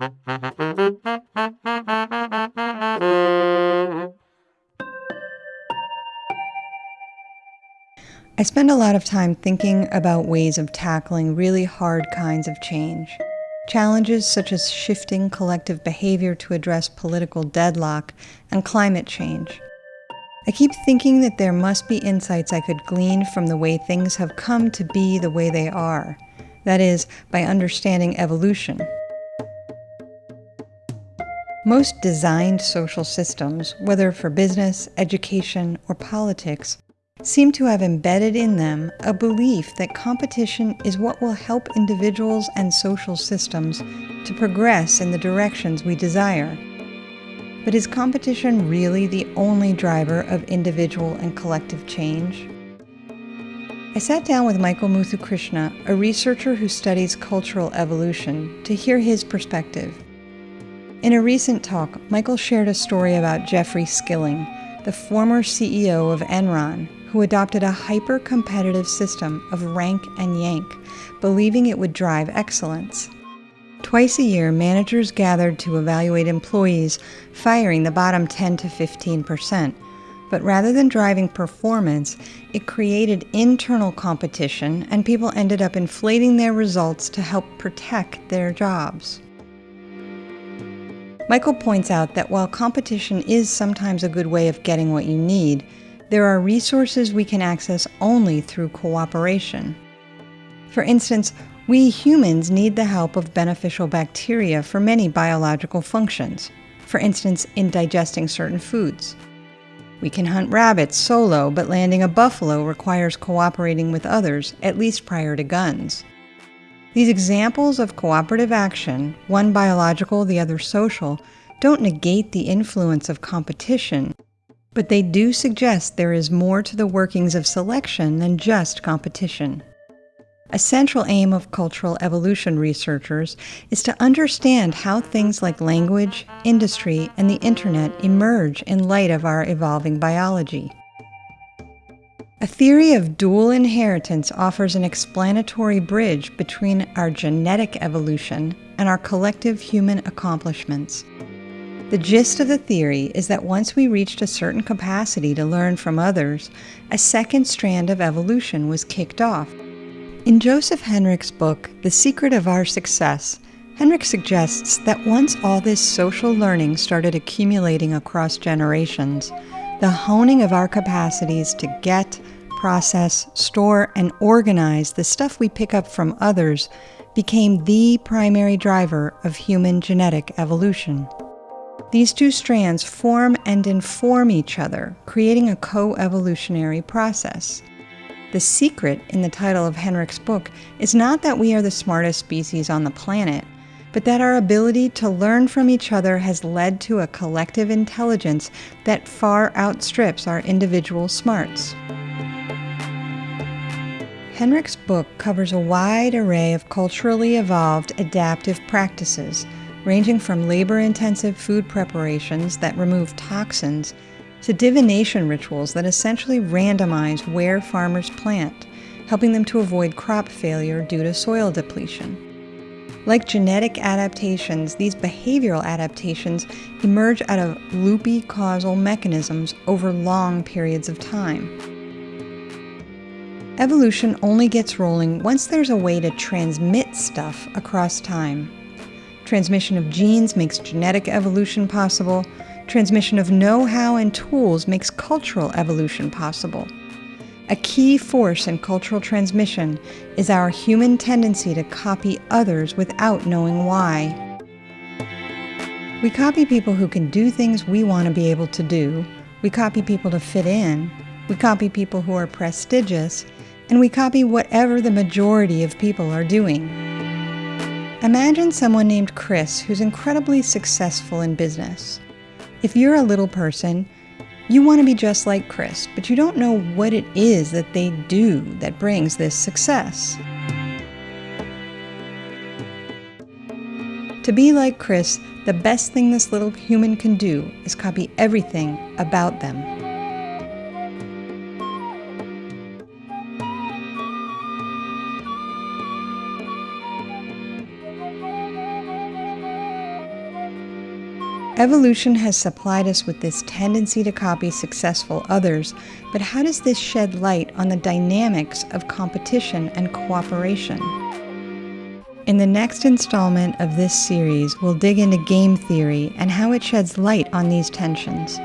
I spend a lot of time thinking about ways of tackling really hard kinds of change. Challenges such as shifting collective behavior to address political deadlock and climate change. I keep thinking that there must be insights I could glean from the way things have come to be the way they are. That is, by understanding evolution. Most designed social systems, whether for business, education, or politics, seem to have embedded in them a belief that competition is what will help individuals and social systems to progress in the directions we desire. But is competition really the only driver of individual and collective change? I sat down with Michael Muthukrishna, a researcher who studies cultural evolution, to hear his perspective. In a recent talk, Michael shared a story about Jeffrey Skilling, the former CEO of Enron, who adopted a hyper competitive system of rank and yank, believing it would drive excellence. Twice a year, managers gathered to evaluate employees, firing the bottom 10 to 15 percent. But rather than driving performance, it created internal competition, and people ended up inflating their results to help protect their jobs. Michael points out that while competition is sometimes a good way of getting what you need, there are resources we can access only through cooperation. For instance, we humans need the help of beneficial bacteria for many biological functions, for instance, in digesting certain foods. We can hunt rabbits solo, but landing a buffalo requires cooperating with others, at least prior to guns. These examples of cooperative action, one biological, the other social, don't negate the influence of competition, but they do suggest there is more to the workings of selection than just competition. A central aim of cultural evolution researchers is to understand how things like language, industry, and the internet emerge in light of our evolving biology. A theory of dual inheritance offers an explanatory bridge between our genetic evolution and our collective human accomplishments. The gist of the theory is that once we reached a certain capacity to learn from others, a second strand of evolution was kicked off. In Joseph Henrich's book, The Secret of Our Success, Henrich suggests that once all this social learning started accumulating across generations, the honing of our capacities to get, process, store, and organize the stuff we pick up from others became the primary driver of human genetic evolution. These two strands form and inform each other, creating a co-evolutionary process. The secret in the title of Henrich's book is not that we are the smartest species on the planet, but that our ability to learn from each other has led to a collective intelligence that far outstrips our individual smarts. Henrich's book covers a wide array of culturally evolved adaptive practices, ranging from labor intensive food preparations that remove toxins to divination rituals that essentially randomize where farmers plant, helping them to avoid crop failure due to soil depletion. Like genetic adaptations, these behavioral adaptations emerge out of loopy causal mechanisms over long periods of time. Evolution only gets rolling once there's a way to transmit stuff across time. Transmission of genes makes genetic evolution possible. Transmission of know-how and tools makes cultural evolution possible. A key force in cultural transmission is our human tendency to copy others without knowing why. We copy people who can do things we want to be able to do. We copy people to fit in. We copy people who are prestigious and we copy whatever the majority of people are doing. Imagine someone named Chris who's incredibly successful in business. If you're a little person, you want to be just like Chris, but you don't know what it is that they do that brings this success. To be like Chris, the best thing this little human can do is copy everything about them. Evolution has supplied us with this tendency to copy successful others, but how does this shed light on the dynamics of competition and cooperation? In the next installment of this series, we'll dig into game theory and how it sheds light on these tensions.